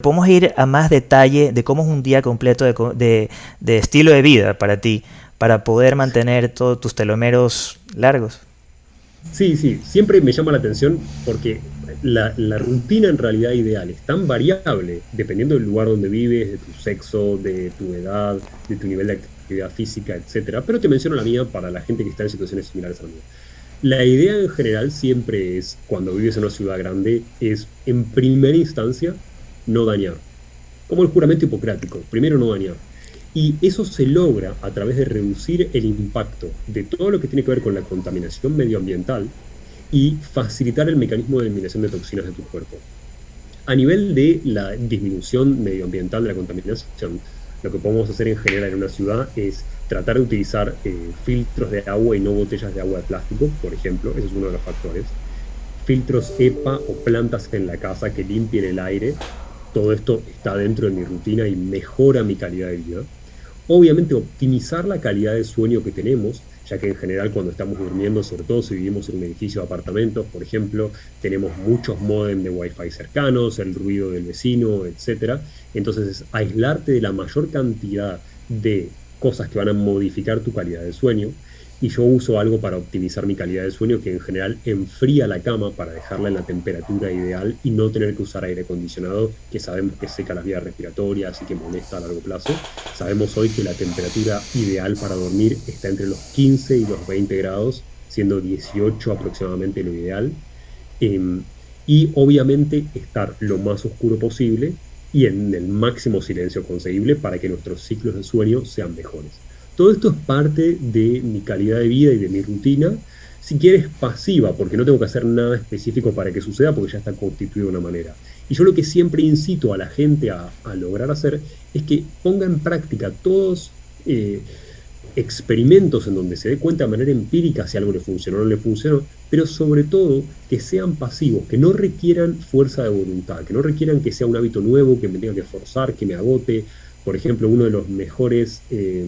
Podemos ir a más detalle de cómo es un día completo de, estilo de vida para ti, para poder mantener todos tus telomeros largos. Sí, sí, siempre me llama la atención porque la, rutina en realidad ideal es tan variable dependiendo del lugar donde vives, de tu sexo, de tu edad, de tu nivel de actividad física, etc. Pero te menciono la mía para la gente que está en situaciones similares a la mía. La idea en general siempre es, cuando vives en una ciudad grande, es en primera instancia no dañar. Como el juramento hipocrático, primero no dañar. Y eso se logra a través de reducir el impacto de todo lo que tiene que ver con la contaminación medioambiental y facilitar el mecanismo de eliminación de toxinas de tu cuerpo. A nivel de la disminución medioambiental de la contaminación, lo que podemos hacer en general en una ciudad es tratar de utilizar eh, filtros de agua y no botellas de agua de plástico, por ejemplo, ese es uno de los factores. Filtros EPA o plantas en la casa que limpien el aire todo esto está dentro de mi rutina y mejora mi calidad de vida. Obviamente optimizar la calidad de sueño que tenemos, ya que en general cuando estamos durmiendo, sobre todo si vivimos en un edificio de apartamentos, por ejemplo, tenemos muchos modem de Wi-Fi cercanos, el ruido del vecino, etc. Entonces es aislarte de la mayor cantidad de cosas que van a modificar tu calidad de sueño y yo uso algo para optimizar mi calidad de sueño que en general enfría la cama para dejarla en la temperatura ideal y no tener que usar aire acondicionado que sabemos que seca las vías respiratorias y que molesta a largo plazo. Sabemos hoy que la temperatura ideal para dormir está entre los 15 y los 20 grados, siendo 18 aproximadamente lo ideal. Em, y obviamente estar lo más oscuro posible y en el máximo silencio conseguible para que nuestros ciclos de sueño sean mejores. Todo esto es parte de mi calidad de vida y de mi rutina. Si quieres, pasiva, porque no tengo que hacer nada específico para que suceda, porque ya está constituido de una manera. Y yo lo que siempre incito a la gente a, lograr hacer es que ponga en práctica todos eh, experimentos en donde se dé cuenta de manera empírica si algo le funcionó o no le funcionó, pero sobre todo que sean pasivos, que no requieran fuerza de voluntad, que no requieran que sea un hábito nuevo, que me tenga que forzar, que me agote. Por ejemplo, uno de los mejores... Eh,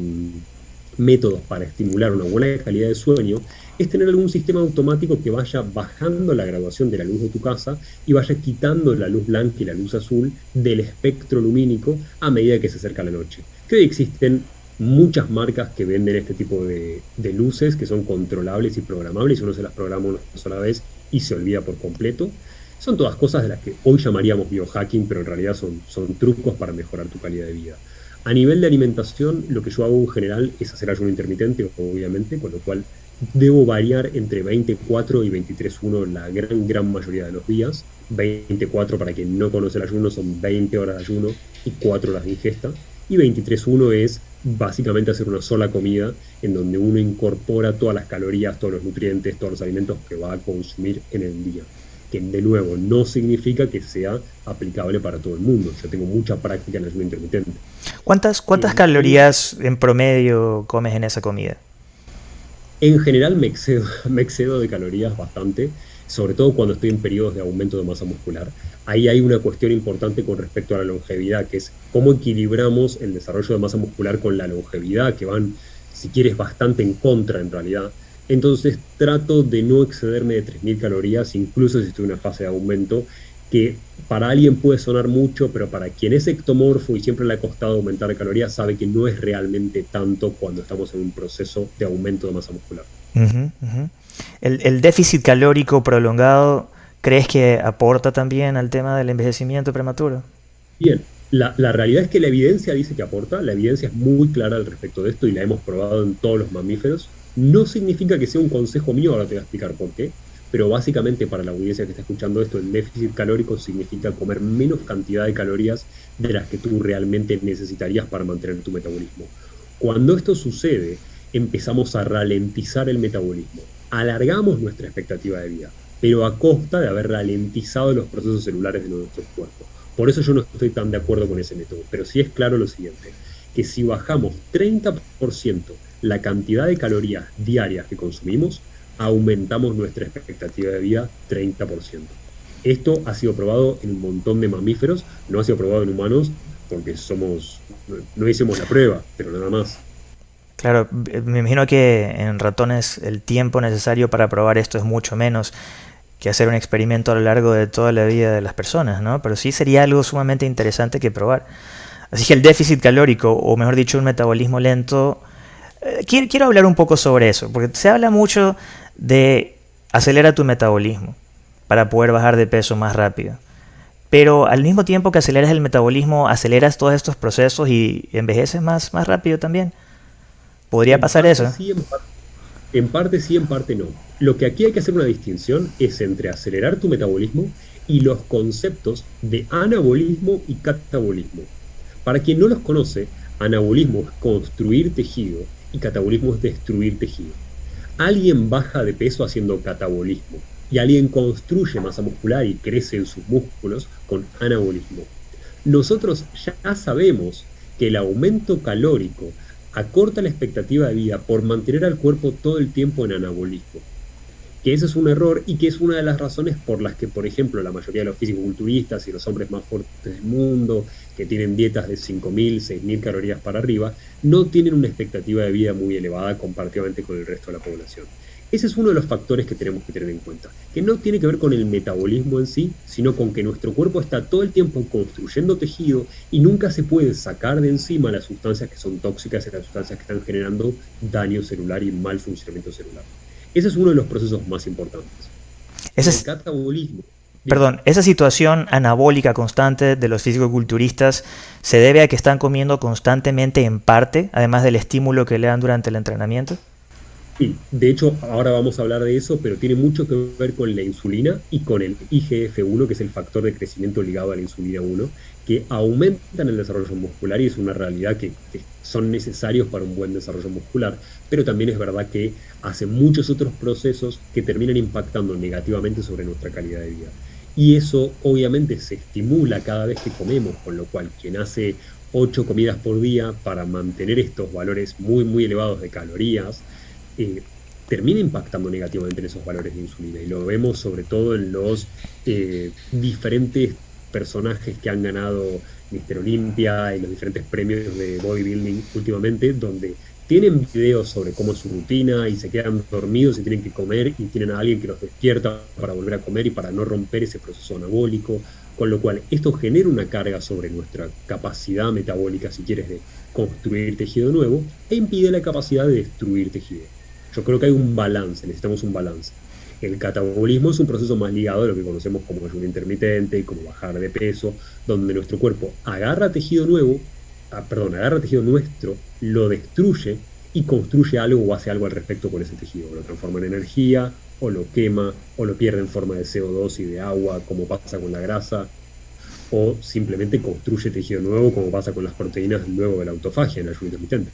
métodos para estimular una buena calidad de sueño es tener algún sistema automático que vaya bajando la graduación de la luz de tu casa y vaya quitando la luz blanca y la luz azul del espectro lumínico a medida que se acerca la noche. Que hoy existen muchas marcas que venden este tipo de, luces que son controlables y programables uno se las programa una sola vez y se olvida por completo. Son todas cosas de las que hoy llamaríamos biohacking, pero en realidad son trucos para mejorar tu calidad de vida. A nivel de alimentación, lo que yo hago en general es hacer ayuno intermitente, obviamente, con lo cual debo variar entre 24 y 23.1 la gran, gran mayoría de los días. 24, para quien no conoce el ayuno, son 20 horas de ayuno y 4 horas de ingesta. Y 23.1 es básicamente hacer una sola comida en donde uno incorpora todas las calorías, todos los nutrientes, todos los alimentos que va a consumir en el día que de nuevo no significa que sea aplicable para todo el mundo. Yo tengo mucha práctica en ayuno intermitente. ¿Cuántas, cuántas calorías en promedio comes en esa comida? En general me excedo, me excedo de calorías bastante, sobre todo cuando estoy en periodos de aumento de masa muscular. Ahí hay una cuestión importante con respecto a la longevidad, que es cómo equilibramos el desarrollo de masa muscular con la longevidad, que van, si quieres, bastante en contra en realidad. Entonces trato de no excederme de 3.000 calorías, incluso si estoy en una fase de aumento, que para alguien puede sonar mucho, pero para quien es ectomorfo y siempre le ha costado aumentar calorías, sabe que no es realmente tanto cuando estamos en un proceso de aumento de masa muscular. El, déficit calórico prolongado, ¿crees que aporta también al tema del envejecimiento prematuro? Bien, la, la, realidad es que la evidencia dice que aporta, la evidencia es muy clara al respecto de esto y la hemos probado en todos los mamíferos. No significa que sea un consejo mío, ahora te voy a explicar por qué, pero básicamente para la audiencia que está escuchando esto, el déficit calórico significa comer menos cantidad de calorías de las que tú realmente necesitarías para mantener tu metabolismo. Cuando esto sucede, empezamos a ralentizar el metabolismo, alargamos nuestra expectativa de vida, pero a costa de haber ralentizado los procesos celulares de nuestro cuerpo. Por eso yo no estoy tan de acuerdo con ese método, pero sí es claro lo siguiente, que si bajamos 30% la cantidad de calorías diarias que consumimos, aumentamos nuestra expectativa de vida 30%. Esto ha sido probado en un montón de mamíferos, no ha sido probado en humanos porque somos, no hicimos la prueba, pero nada más. Claro, me imagino que en ratones el tiempo necesario para probar esto es mucho menos. que hacer un experimento a lo largo de toda la vida de las personas, ¿no? Pero sí sería algo sumamente interesante que probar. Así que el déficit calórico, o mejor dicho, un metabolismo lento, eh, quiero, quiero hablar un poco sobre eso, porque se habla mucho de acelerar tu metabolismo para poder bajar de peso más rápido. Pero al mismo tiempo que aceleras el metabolismo, aceleras todos estos procesos y envejeces más, más rápido también. ¿Podría pasar eso? en, parte, sí, en parte no. Lo que aquí hay que hacer una distinción es entre acelerar tu metabolismo y los conceptos de anabolismo y catabolismo. Para quien no los conoce, anabolismo es construir tejido y catabolismo es destruir tejido. Alguien baja de peso haciendo catabolismo y alguien construye masa muscular y crece en sus músculos con anabolismo. Nosotros ya sabemos que el aumento calórico acorta la expectativa de vida por mantener al cuerpo todo el tiempo en anabolismo. Que ese es un error y que es una de las razones por las que, por ejemplo, la mayoría de los físico-culturistas y los hombres más fuertes del mundo, que tienen dietas de 5.000, 6.000 calorías para arriba, no tienen una expectativa de vida muy elevada comparativamente con el resto de la población. Ese es uno de los factores que tenemos que tener en cuenta, que no tiene que ver con el metabolismo en sí, sino con que nuestro cuerpo está todo el tiempo construyendo tejido y nunca se puede sacar de encima las sustancias que son tóxicas y las sustancias que están generando daño celular y mal funcionamiento celular. Ese es uno de los procesos más importantes. Ese es... El catabolismo Perdón, esa situación anabólica constante de los físico-culturistas se debe a que están comiendo constantemente en parte, además del estímulo que le dan durante el entrenamiento. De hecho, ahora vamos a hablar de eso, pero tiene mucho que ver con la insulina y con el IGF-1, que es el factor de crecimiento ligado a la insulina 1, que aumentan el desarrollo muscular y es una realidad que, son necesarios para un buen desarrollo muscular, pero también es verdad que hace muchos otros procesos que terminan impactando negativamente sobre nuestra calidad de vida. Y eso obviamente se estimula cada vez que comemos, con lo cual quien hace 8 comidas por día para mantener estos valores muy, muy elevados de calorías, eh, termina impactando negativamente en esos valores de insulina. Y lo vemos sobre todo en los eh, diferentes personajes que han ganado Mister Olympia y los diferentes premios de bodybuilding últimamente, donde tienen videos sobre cómo es su rutina y se quedan dormidos y tienen que comer y tienen a alguien que los despierta para volver a comer y para no romper ese proceso anabólico, con lo cual esto genera una carga sobre nuestra capacidad metabólica, si quieres, de construir tejido nuevo e impide la capacidad de destruir tejido. Yo creo que hay un balance, necesitamos un balance. El catabolismo es un proceso más ligado a lo que conocemos como ayuno intermitente y como bajar de peso, donde nuestro cuerpo agarra tejido nuevo, ah, perdón, agarra tejido nuestro, lo destruye y construye algo o hace algo al respecto con ese tejido. Lo transforma en energía, o lo quema, o lo pierde en forma de CO2 y de agua, como pasa con la grasa, o simplemente construye tejido nuevo, como pasa con las proteínas luego de la autofagia en el ayuno intermitente.